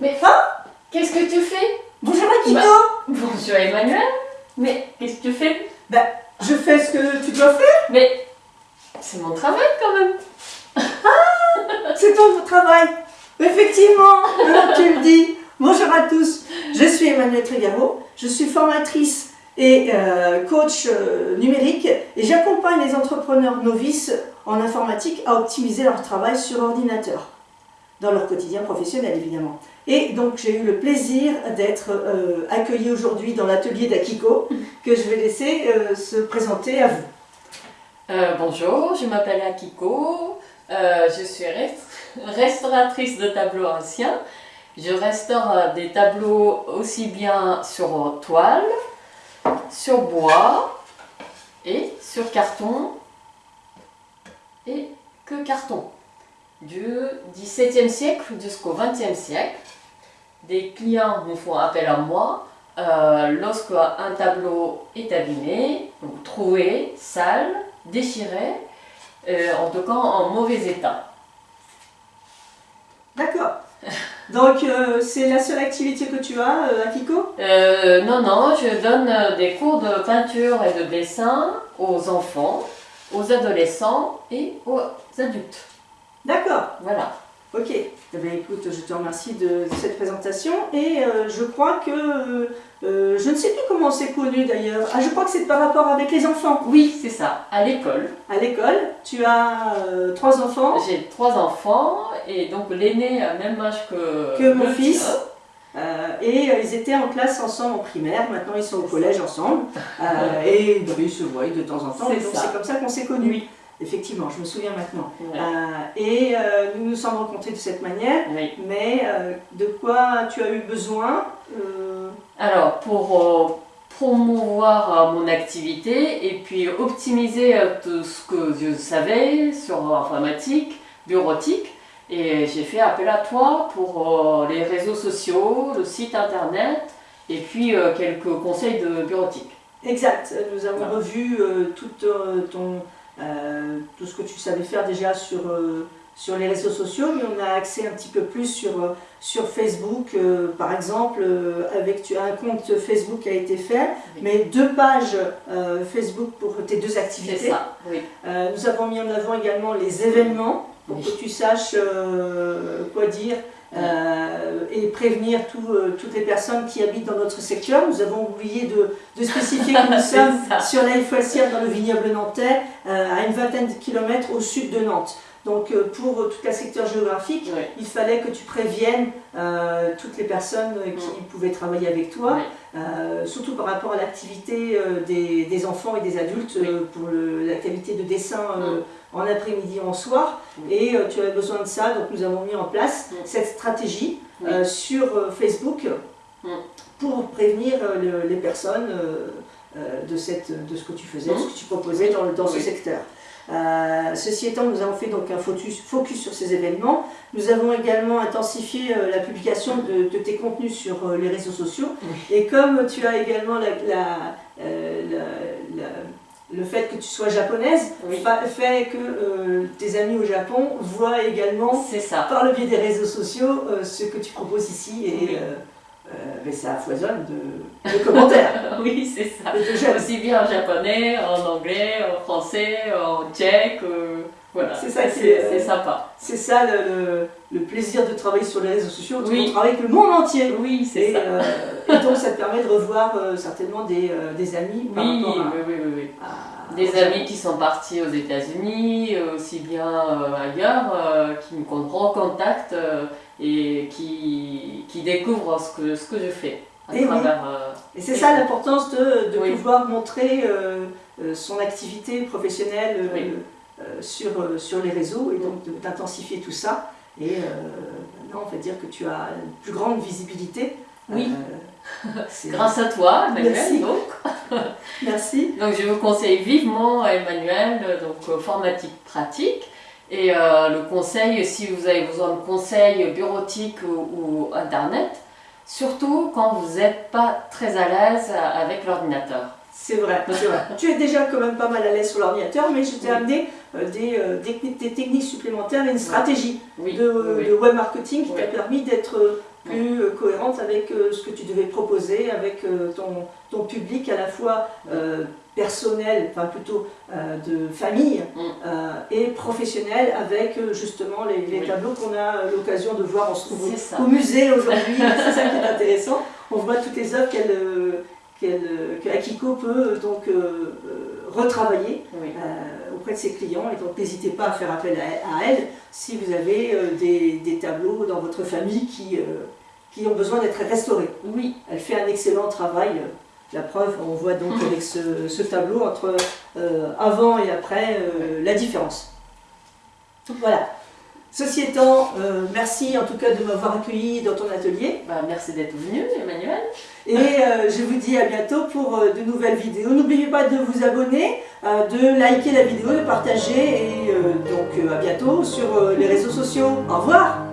Mais Ah qu'est-ce que tu fais? Bonjour Akiko Bah. Bonjour Emmanuel. Mais qu'est-ce que tu fais? Ben, je fais ce que tu dois faire, Mais c'est mon travail quand même. c'est ton travail. Effectivement, alors tu le dis. Bonjour à tous, je suis Emmanuelle Trigaro, je suis formatrice et euh, coach euh, numérique et j'accompagne les entrepreneurs novices en informatique à optimiser leur travail sur ordinateur, dans leur quotidien professionnel évidemment. Et donc j'ai eu le plaisir d'être euh, accueillie aujourd'hui dans l'atelier d'Akiko que je vais laisser euh, se présenter à vous. Euh, bonjour, je m'appelle Akiko. Je suis rest- restauratrice de tableaux anciens. Je restaure des tableaux aussi bien sur toile, sur bois et sur carton et que carton. Du XVIIe siècle jusqu'au XXe siècle, des clients me font appel à moi euh, lorsque un tableau est abîmé, donc troué, sale, déchiré, euh, en tout cas en mauvais état. D'accord. Donc euh, c'est la seule activité que tu as, euh, Akiko Euh, non, non, je donne des cours de peinture et de dessin aux enfants, aux adolescents et aux adultes. D'accord, Voilà. ok. Eh bien, écoute, je te remercie de, de cette présentation et euh, je crois que, euh, euh, je ne sais plus comment on s'est connu d'ailleurs, ah je crois que c'est par rapport avec les enfants. Oui, c'est ça, à l'école. À l'école, tu as euh, trois enfants, J'ai trois enfants et donc l'aîné a le même âge que, Que mon fils. tien. euh, et euh, ils étaient en classe ensemble en primaire, maintenant ils sont au collège ensemble euh, et bah, ils se voient de temps en temps, donc ça. c'est comme ça qu'on s'est connus. Oui. Effectivement, je me souviens maintenant. Ouais. Euh, et euh, nous nous sommes rencontrés de cette manière. Oui. Mais euh, de quoi tu as eu besoin Alors, pour promouvoir mon activité et puis optimiser tout ce que je savais sur l'informatique, bureautique, et j'ai fait appel à toi pour les réseaux sociaux, le site internet et puis quelques conseils de bureautique. Exact. Nous avons revu tout, ton, euh, tout ce que tu savais faire déjà sur, euh, sur les réseaux sociaux, mais on a accès un petit peu plus sur, euh, sur Facebook. euh, par exemple, avec tu un compte Facebook qui a été fait, Oui. mais deux pages Facebook pour tes deux C'est activités. ça, oui. Nous avons mis en avant également les événements pour Oui. que tu saches quoi dire euh, et prévenir tout, euh, toutes les personnes qui habitent dans notre secteur. Nous avons oublié de, de spécifier que nous sommes ça. sur la Foissière dans le vignoble nantais, euh, à une vingtaine de kilomètres au sud de Nantes. Donc pour tout le secteur géographique, Oui. il fallait que tu préviennes toutes les personnes qui pouvaient travailler avec toi, Oui. surtout par rapport à l'activité des, des enfants et des adultes pour l'activité de dessin en après-midi, en soir. Et euh, tu avais besoin de ça, donc nous avons mis en place Mm. cette stratégie euh, sur euh, Facebook Mm. pour prévenir le- les personnes de, cette, de ce que tu faisais, de ce que tu proposais dans, dans ce Oui. secteur. Euh, ceci étant, nous avons fait donc un focus, focus sur ces événements. Nous avons également intensifié euh, la publication de, de tes contenus sur euh, les réseaux sociaux. Et comme tu as également la, la- la- la- le fait que tu sois japonaise, Oui. fa- fait que euh, tes amis au Japon voient également ça. par le biais des réseaux sociaux euh, ce que tu proposes ici et Oui. euh, euh, mais ça foisonne de, de commentaires. Oui, c'est ça. Aussi bien en japonais, en anglais, en français, en tchèque. Voilà, C'est ça c'est qui est, sympa. C'est ça le, le- plaisir de travailler sur les réseaux sociaux. Oui. On travaille avec le monde entier. Oui, c'est Et, ça. euh, et donc ça te permet de revoir euh, certainement des, euh, des amis par Oui, rapport à- oui, oui, oui, oui. à- Des amis qui sont partis aux États-Unis, aussi bien ailleurs, qui me recontactent euh, et qui, qui découvrent ce que, ce que je fais à Eh travers. Et c'est ça l'importance de, de pouvoir montrer son activité professionnelle Oui. Sur, euh, sur les réseaux et donc d'intensifier tout ça. Et euh, maintenant, on va dire que tu as une plus grande visibilité. Oui. Euh, grâce à toi, Emmanuel. Merci. Donc. Merci. donc je vous conseille vivement, Emmanuel, euh, donc euh, formatique pratique. Et euh, le conseil, si vous avez besoin de conseils bureautiques ou, ou internet, surtout quand vous n'êtes pas très à l'aise avec l'ordinateur. C'est vrai, c'est vrai. tu es déjà quand même pas mal à l'aise sur l'ordinateur, mais je t'ai Oui. amené euh, des, euh, des, techniques supplémentaires et une stratégie Oui, de, oui, de web marketing qui t'a permis d'être euh, plus euh, cohérente avec euh, ce que tu devais proposer, avec euh, ton, ton public à la fois euh, personnel, enfin plutôt euh, de famille Mm. euh, et professionnel avec euh, justement les, les Oui. tableaux qu'on a euh, l'occasion de voir. On se trouve au musée aujourd'hui, c'est ça qui est intéressant. On voit toutes les œuvres qu'elle, euh, qu'elle, euh, que Akiko peut euh, donc euh, euh, retravailler Oui. auprès de ses clients. Et donc n'hésitez pas à faire appel à, elle si vous avez des, des tableaux dans votre famille qui, qui ont besoin d'être restaurés. Oui. Elle fait un excellent travail. La preuve, on voit donc avec ce, ce tableau entre euh, avant et après euh, la différence. Voilà. Ceci étant, euh, merci en tout cas de m'avoir accueilli dans ton atelier. Bah, merci d'être venu, Emmanuel. Et euh, je vous dis à bientôt pour euh, de nouvelles vidéos. N'oubliez pas de vous abonner, de liker la vidéo, de partager et donc à bientôt sur les réseaux sociaux. Au revoir.